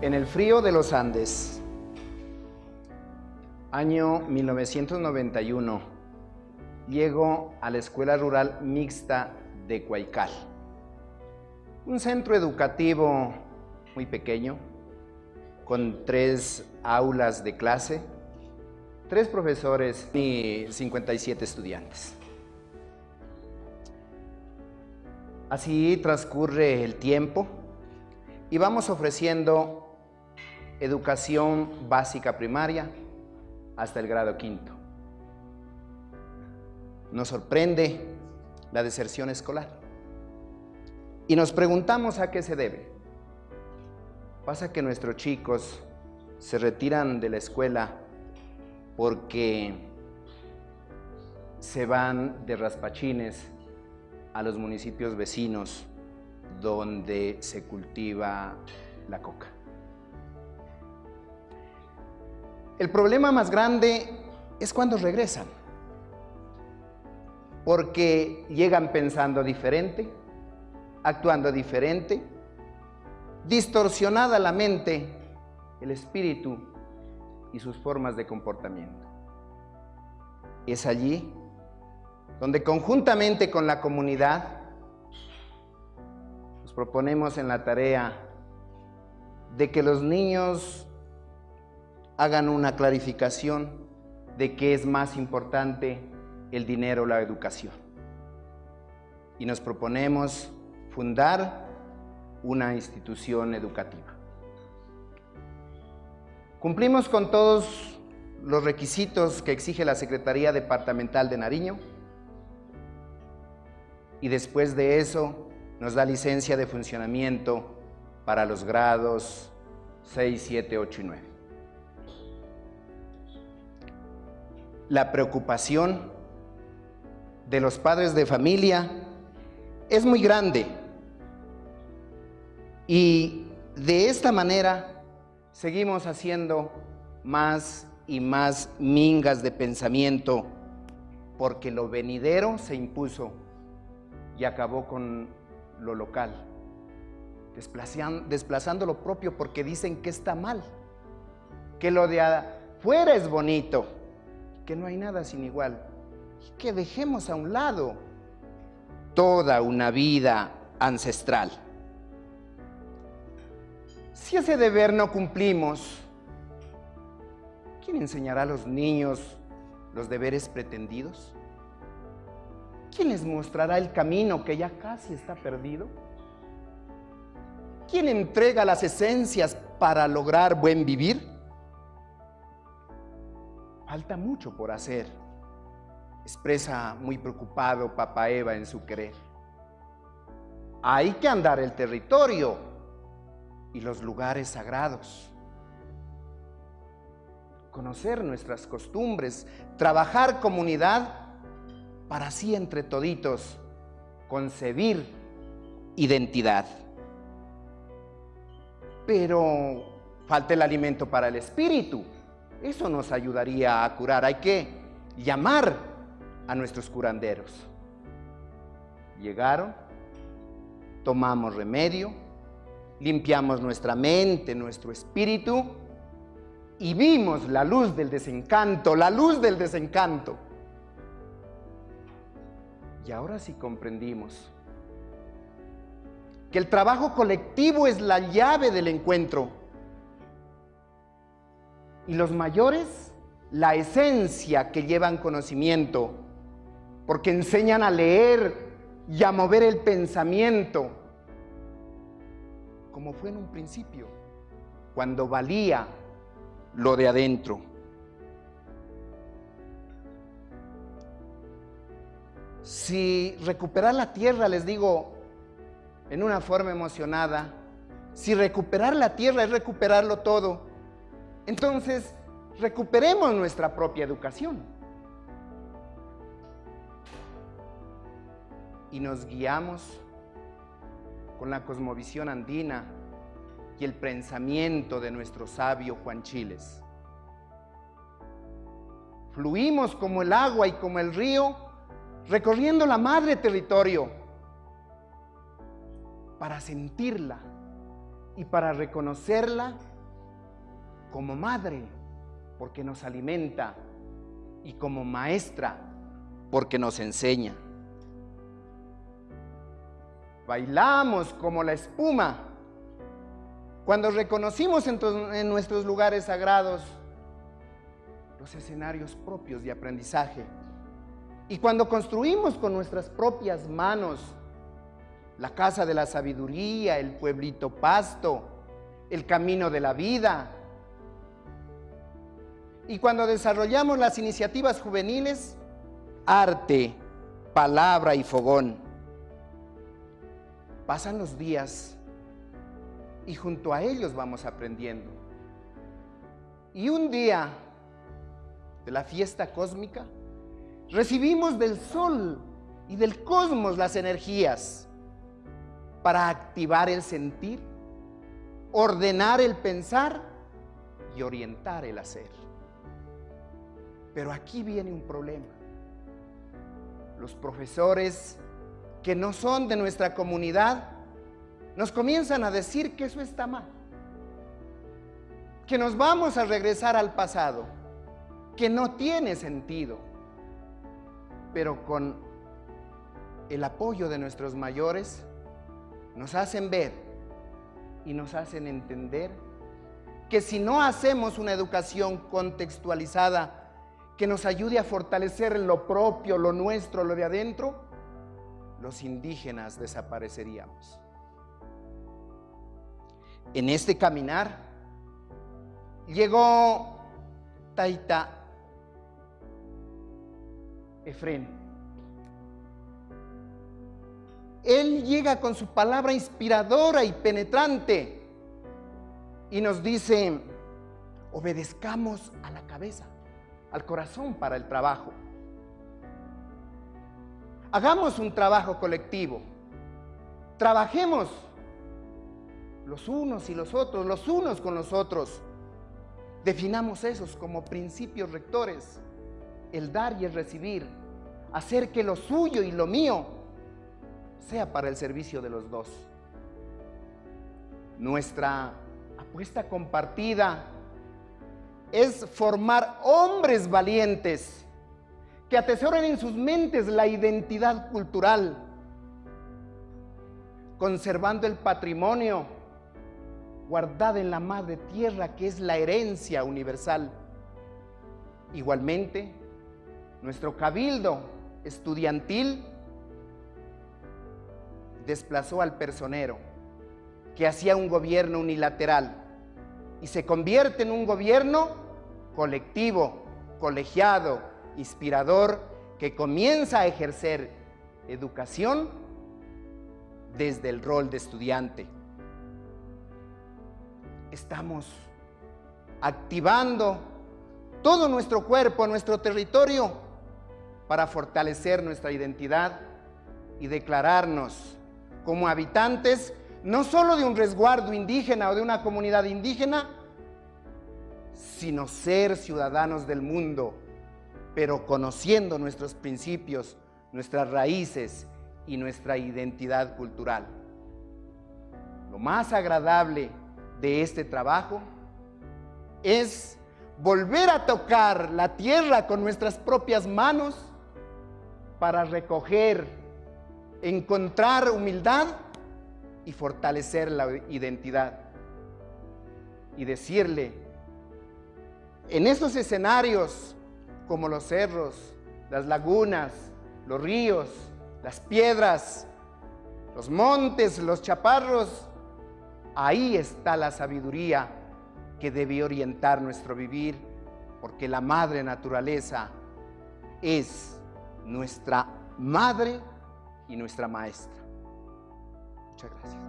En el frío de los Andes, año 1991, llego a la Escuela Rural Mixta de Cuaycal. Un centro educativo muy pequeño, con tres aulas de clase, tres profesores y 57 estudiantes. Así transcurre el tiempo y vamos ofreciendo educación básica primaria hasta el grado quinto. Nos sorprende la deserción escolar. Y nos preguntamos a qué se debe. Pasa que nuestros chicos se retiran de la escuela porque se van de raspachines a los municipios vecinos donde se cultiva la coca. El problema más grande es cuando regresan, porque llegan pensando diferente, actuando diferente, distorsionada la mente, el espíritu y sus formas de comportamiento. Es allí donde conjuntamente con la comunidad nos proponemos en la tarea de que los niños hagan una clarificación de qué es más importante el dinero o la educación. Y nos proponemos fundar una institución educativa. Cumplimos con todos los requisitos que exige la Secretaría Departamental de Nariño y después de eso nos da licencia de funcionamiento para los grados 6, 7, 8 y 9. La preocupación de los padres de familia es muy grande. Y de esta manera seguimos haciendo más y más mingas de pensamiento porque lo venidero se impuso y acabó con lo local, desplazando, lo propio porque dicen que está mal, que lo de afuera es bonito, que no hay nada sin igual y que dejemos a un lado toda una vida ancestral. Si ese deber no cumplimos, ¿quién enseñará a los niños los deberes pretendidos? ¿Quién les mostrará el camino que ya casi está perdido? ¿Quién entrega las esencias para lograr buen vivir? Falta mucho por hacer, expresa muy preocupado Papa Eva en su querer. Hay que andar el territorio y los lugares sagrados, conocer nuestras costumbres, trabajar comunidad para así entre toditos concebir identidad. Pero falta el alimento para el espíritu. Eso nos ayudaría a curar. Hay que llamar a nuestros curanderos. Llegaron, tomamos remedio, limpiamos nuestra mente, nuestro espíritu y vimos la luz del desencanto, la luz del desencanto. Y ahora sí comprendimos que el trabajo colectivo es la llave del encuentro y los mayores, la esencia que llevan conocimiento, porque enseñan a leer y a mover el pensamiento, como fue en un principio, cuando valía lo de adentro. Si recuperar la tierra, les digo, en una forma emocionada, si recuperar la tierra es recuperarlo todo, entonces, recuperemos nuestra propia educación. Y nos guiamos con la cosmovisión andina y el pensamiento de nuestro sabio Juan Chiles. Fluimos como el agua y como el río, recorriendo la madre territorio para sentirla y para reconocerla como madre, porque nos alimenta, y como maestra, porque nos enseña. Bailamos como la espuma cuando reconocimos en, nuestros lugares sagrados los escenarios propios de aprendizaje y cuando construimos con nuestras propias manos la casa de la sabiduría, el pueblito pasto, el camino de la vida, y cuando desarrollamos las iniciativas juveniles, arte, palabra y fogón. Pasan los días y junto a ellos vamos aprendiendo. Y un día de la fiesta cósmica, recibimos del sol y del cosmos las energías para activar el sentir, ordenar el pensar y orientar el hacer. Pero aquí viene un problema. Los profesores que no son de nuestra comunidad nos comienzan a decir que eso está mal, que nos vamos a regresar al pasado, que no tiene sentido. Pero con el apoyo de nuestros mayores nos hacen ver y nos hacen entender que si no hacemos una educación contextualizada que nos ayude a fortalecer lo propio, lo nuestro, lo de adentro, los indígenas desapareceríamos. En este caminar llegó Taita Efren. Él llega con su palabra inspiradora y penetrante y nos dice, obedezcamos a la cabeza al corazón para el trabajo. Hagamos un trabajo colectivo. Trabajemos los unos y los otros, los unos con los otros. Definamos esos como principios rectores, el dar y el recibir, hacer que lo suyo y lo mío sea para el servicio de los dos. Nuestra apuesta compartida es formar hombres valientes que atesoren en sus mentes la identidad cultural, conservando el patrimonio guardado en la madre tierra que es la herencia universal. Igualmente, nuestro cabildo estudiantil desplazó al personero que hacía un gobierno unilateral y se convierte en un gobierno colectivo, colegiado, inspirador, que comienza a ejercer educación desde el rol de estudiante. Estamos activando todo nuestro cuerpo, nuestro territorio, para fortalecer nuestra identidad y declararnos como habitantes no solo de un resguardo indígena o de una comunidad indígena, sino ser ciudadanos del mundo, pero conociendo nuestros principios, nuestras raíces y nuestra identidad cultural. Lo más agradable de este trabajo es volver a tocar la tierra con nuestras propias manos para recoger, encontrar humildad y fortalecer la identidad. Y decirle, en esos escenarios, como los cerros, las lagunas, los ríos, las piedras, los montes, los chaparros, ahí está la sabiduría que debe orientar nuestro vivir, porque la madre naturaleza es nuestra madre y nuestra maestra. Muchas gracias.